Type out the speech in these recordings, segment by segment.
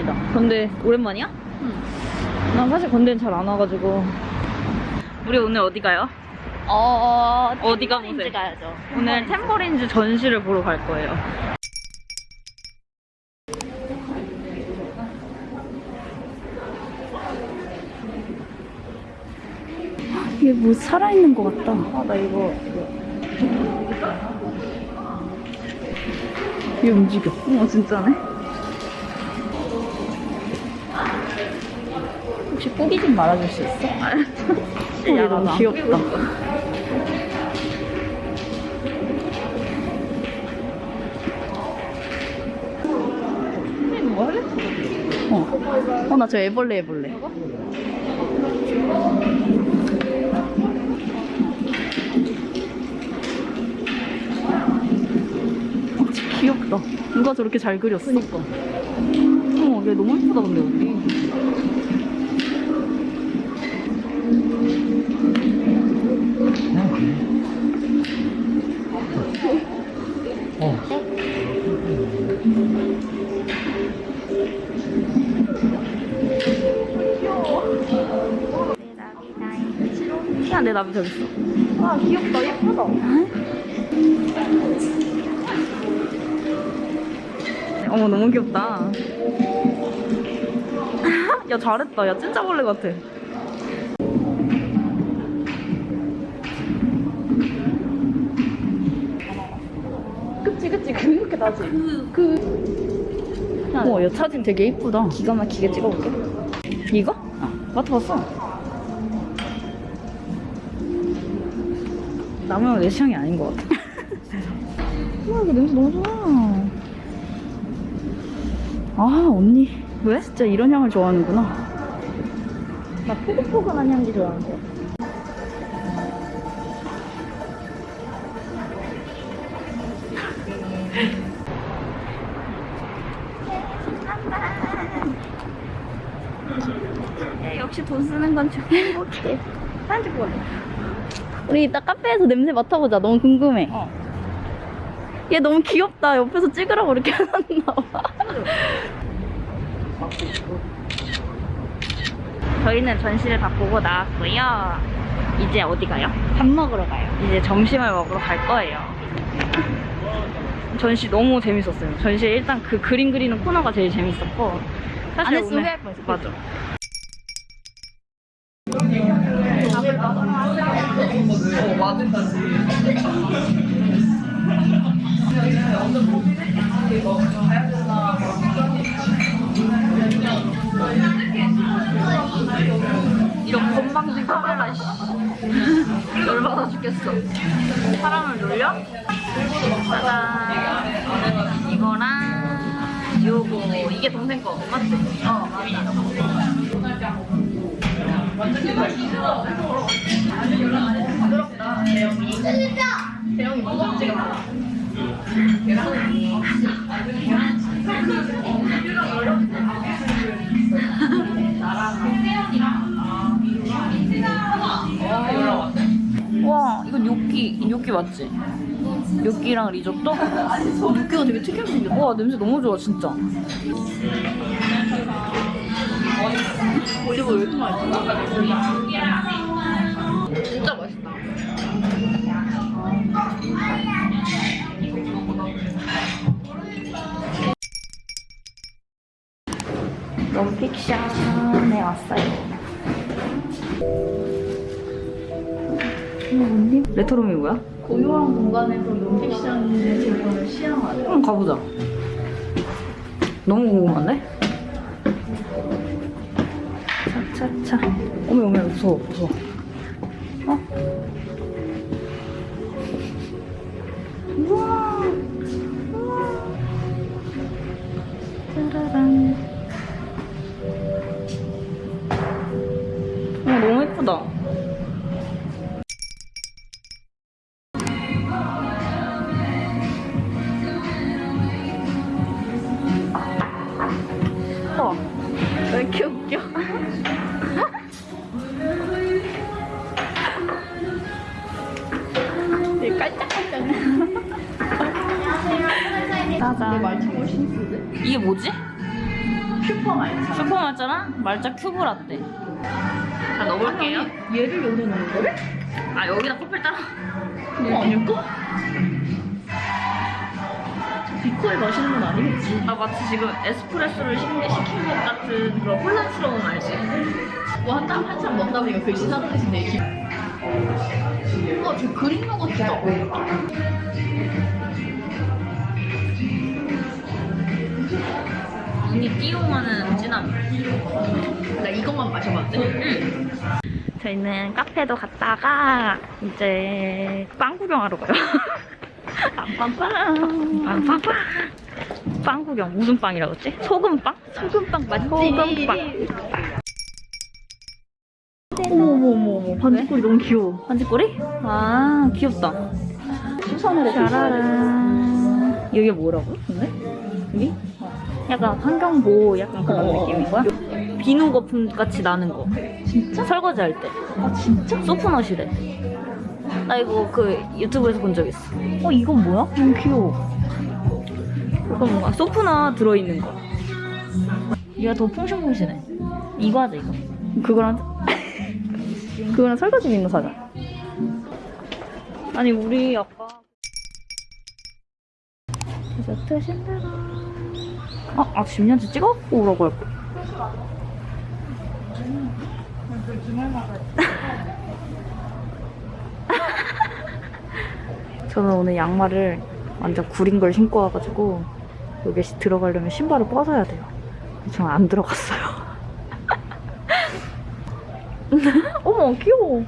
오랜만이다. 건대 오랜만이야? 응. 난 사실 건대는 잘 안 와가지고. 우리 오늘 어디 가요? 어, 어디가 템버린즈 보세요? 가야죠. 오늘 템버린즈 전시를 보러 갈 거예요. 이게 뭐 살아있는 것 같다. 아, 나 이거. 얘 움직여. 어, 진짜네? 혹시 꾸기 좀 말아줄 수 있어? 야, 너무 안 귀엽다. 뭐 할래? 어. 어, 나 저 애벌레 애벌레. 어, 귀엽다. 누가 저렇게 잘 그렸어? 그니까. 어, 얘 너무 예쁘다, 근데 여기. 나비 저기 있어. 아, 귀엽다. 예쁘다. 어머, 너무 귀엽다. 야, 잘했다. 야, 진짜 벌레 같아. 그치, 그치. 그렇게 나지. 그, 그. 어, 야, 사진 되게 예쁘다. 기가 막히게 찍어볼게. 이거? 맡아봤어. 나무는 내 취향이 아닌 것 같아. 와, 이거 냄새 너무 좋아. 아, 언니. 왜? 진짜 이런 향을 좋아하는구나. 나 포근포근한 향기 좋아하는데. 야, 역시 돈 쓰는 건 좀 행복해. 찍고 갈래. 우리 이따 카페에서 냄새 맡아보자. 너무 궁금해. 어. 얘 너무 귀엽다. 옆에서 찍으라고 이렇게 해놨나 봐. 저희는 전시를 다 보고 나왔고요. 이제 어디 가요? 밥 먹으러 가요. 이제 점심을 먹으러 갈 거예요. 전시 너무 재밌었어요. 전시에 일단 그 그림 그리는 코너가 제일 재밌었고 안 사실 했으면 후회할 뻔했어. 맞아. 씨. 열받아 죽겠어. 사람을 놀려? 짜잔. 이거랑 요거 이게 동생 거 맞지? 어 마민이 와 맞지? 요끼랑 리조또? 육개가 되게 특이하게 생겼다. 와 냄새 너무 좋아 진짜 올리브 왜 이렇게 맛있어? 진짜 맛있다 넌픽션에 왔어요. 레토롬이 뭐야? 고요한 공간에서 논픽션의 재미를 시향하래. 한번 가보자 너무 궁금한데? 차차차 어머 어머 무서워 무서워 뭐지? 슈퍼 말차. 슈퍼 말차랑 말차 큐브 라떼. 자 넣어볼게요. 얘를 여기다 넣는 거를? 아 여기다 커피를 따라. 그거 아닐까? 비코에 마시는 건 아니겠지. 나 마치 지금 에스프레소를 시, 시킨 것 같은 그런 혼란스러움 알지? 뭐 한참 한참 먹다 보니까 글씨 사라지네. 기... 어, 저 그림 요거트다. 눈이 띠용하는 진함. 나 이것만 마셔봤는데. 응. 저희는 카페도 갔다가 이제 빵 구경하러 가요. 빰빰빰. 빵빵빵. 빵 구경 무슨 빵이라고 했지? 소금빵? 소금빵 맞지? 소금빵. 어머머머. 반지꼬리 너무 귀여워. 반지꼬리? 아 귀엽다. 수선으로 짜라란. 여기 뭐라고? 근데? 여기? 약간 환경보호 약간 그런 어. 느낌인 거야? 비누 거품 같이 나는 거. 진짜? 설거지 할 때. 아 진짜? 소프넛이래. 나 이거 그 유튜브에서 본 적 있어. 어 이건 뭐야? 너무 귀여워. 그거 뭔가 소프넛 들어있는 거. 얘가 더 퐁신퐁신해. 이거 하자 이거. 그거랑 그거랑 설거지 비누 사자. 아니 우리 아까 디저트 신데라. 아, 아 10년째 찍어갖고 오라고 할 거. 저는 오늘 양말을 완전 구린 걸 신고 와가지고 여기 시- 들어가려면 신발을 벗어야 돼요. 저는 안 들어갔어요. 어머 귀여워.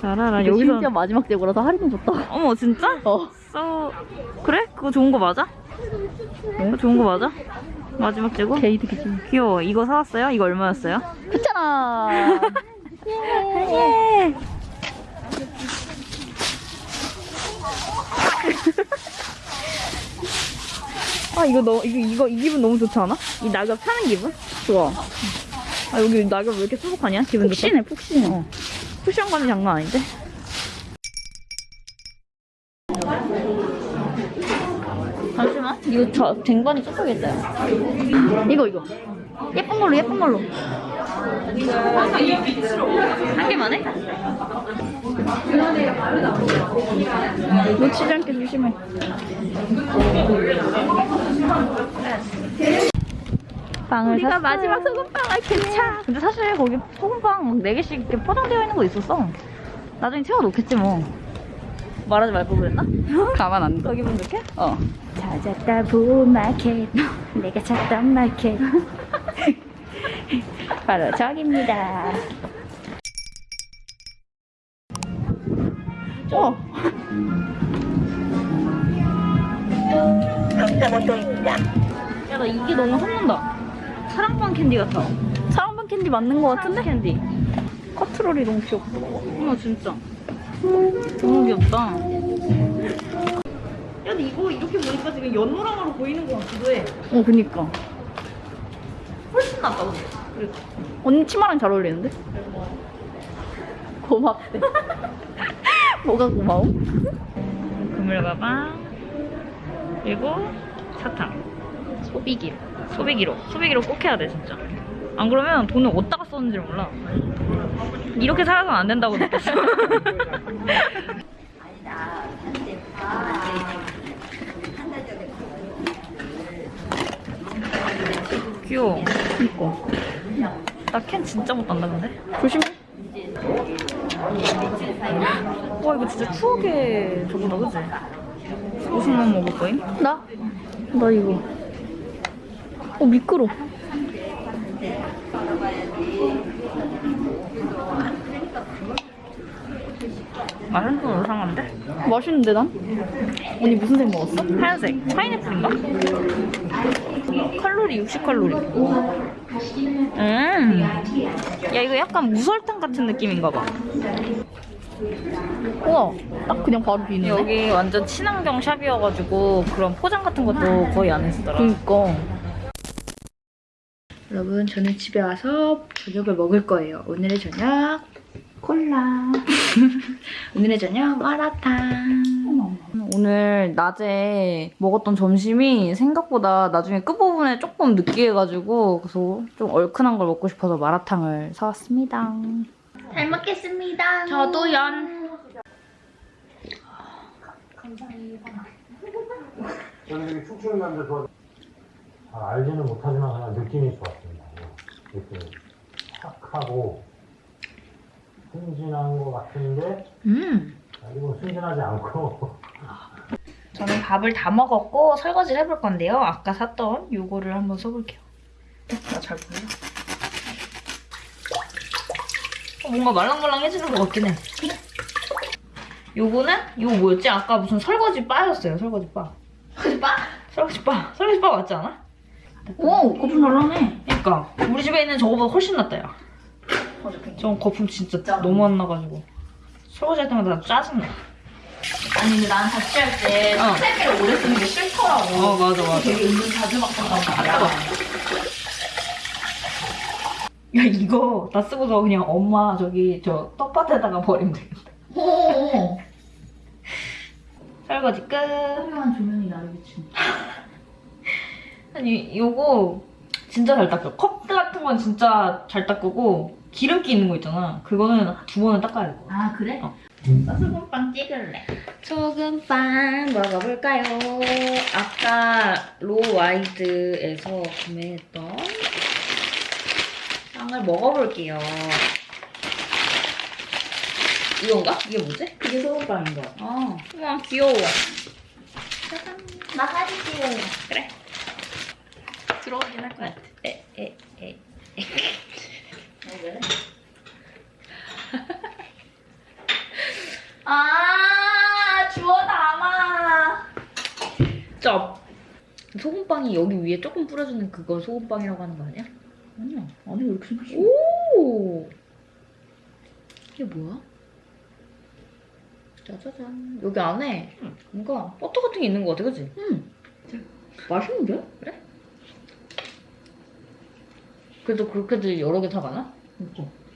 자라라 여기서 심지어 마지막 대고라서 할인해 줬다. 어머 진짜? 어. 써 그래? 그거 좋은 거 맞아? 그거 좋은 거 맞아? 마지막 재고? 게이드 기준. 귀여워. 이거 사왔어요? 이거 얼마였어요? 했잖아. 예. 아 이거 너무 이거 이거 이 기분 너무 좋지 않아? 이 낙엽 타는 기분? 좋아. 아 여기 낙엽 왜 이렇게 수북하냐? 기분 좋다. 푹신해 푹신해. 어. 쿠션 감이 장난 아닌데? 잠시만. 이거 저 쟁반이 쫓아겠다. 이거 이거. 예쁜 걸로 예쁜 걸로. 한 개만 해? 놓치지 않게 조심해. 빵을 우리가 샀어요. 마지막 소금빵을 개차. 근데 사실 거기 소금빵 막 4개씩 이렇게 포장되어 있는 거 있었어. 나중에 채워 놓겠지 뭐. 말하지 말걸 그랬나? 가만 안 둬. 거기 분 이렇게? 어. 찾았다 부마켓 내가 찾던 마켓 바로 저기입니다. 어. 야나 이게 너무 혼난다. 사랑방 캔디 같아. 사랑방 캔디 맞는 거 같은데? 캔디. 커트롤이 너무 귀엽다. 어머 진짜. 너무 귀엽다. 야 근데 이거 이렇게 보니까 지금 연노랑으로 보이는 것 같기도 해. 어, 그니까. 훨씬 낫다 근데. 그래도. 언니 치마랑 잘 어울리는데? 고맙대. 뭐가 고마워? 그물 가방 그리고 사탕 소비기 소비기로 소비기로 꼭 해야 돼 진짜 안 그러면 돈을 어디다가 썼는지 몰라 이렇게 살아서는 안 된다고 느꼈어 귀여워 이거. 나캔 진짜 못 단다 근데 조심해. 와 이거 진짜 추억의 저거다 그지? 무슨 맛 먹을 거임? 나? 나 이거. 어, 미끄러. 맛은 좀 이상한데? 맛있는데, 난? 언니 무슨 색 먹었어? 하얀색 파인애플인가? 칼로리 60칼로리 음. 야 이거 약간 무설탕 같은 느낌인가 봐 우와, 딱 그냥 바로 비는데? 여기 완전 친환경 샵이어가지고 그런 포장 같은 것도 거의 안 했더라 그니까. 여러분, 저는 집에 와서 저녁을 먹을 거예요. 오늘의 저녁 콜라. 오늘의 저녁 마라탕. 오늘 낮에 먹었던 점심이 생각보다 나중에 끝부분에 조금 느끼해가지고 그래서 좀 얼큰한 걸 먹고 싶어서 마라탕을 사왔습니다. 잘 먹겠습니다. 저도 연. 저는 되게 춤추는 남자 좋아. 잘 알지는 못하지만 그냥 느낌이 좋았습니다. 느낌이 착하고 순진한 것 같은데 음. 그리고 순진하지 않고 저는 밥을 다 먹었고 설거지를 해볼 건데요. 아까 샀던 요거를 한번 써볼게요. 나잘 보여? 어, 뭔가 말랑말랑해지는 것 같긴 해. 요거는 요거 뭐였지? 아까 무슨 설거지 바였어요. 설거지 바. 설거지 바? 설거지 바. 설거지 바 맞지 않아? 오, 거품 잘나네. 그러니까 우리 집에 있는 저거보다 훨씬 낫다 야. 저 거품 진짜 너무 안 나가지고 설거지 할 때마다 짜증나. 아니, 근데 난 자취할 때 어. 세미를 오래 쓰는 게 싫더라고. 어 맞아 맞아. 되게 은근 자주 바꾼단 말이야. 야 이거 다 쓰고서 그냥 엄마 저기 저 떡밭에다가 버리면 되겠다. 오, 설거지 끝. 화려한 조명이 나를 비춘. 아니 요거 진짜 잘 닦여. 컵 같은 건 진짜 잘 닦고 기름기 있는 거 있잖아. 그거는 두 번은 닦아야 돼. 아, 그래? 어. 나 소금빵 찍을래. 소금빵 먹어볼까요? 아까 로와이드에서 구매했던 빵을 먹어볼게요. 이건가? 이게 뭐지? 이게 소금빵인 거. 아, 우와 귀여워. 나 사진 찍을래. 그래. 들어오긴 할 것 같아. 에, 에, 에. 왜? 아, 주워 담아. 쩝. 소금빵이 여기 위에 조금 뿌려주는 그거 소금빵이라고 하는 거 아니야? 아니야. 아니, 왜 이렇게 생겼어? 오! 이게 뭐야? 짜자잔. 여기 안에 뭔가 버터 같은 게 있는 거 같아, 그치? 응. 맛있는데? 그래도 그렇게들 여러 개 사가나? 이거.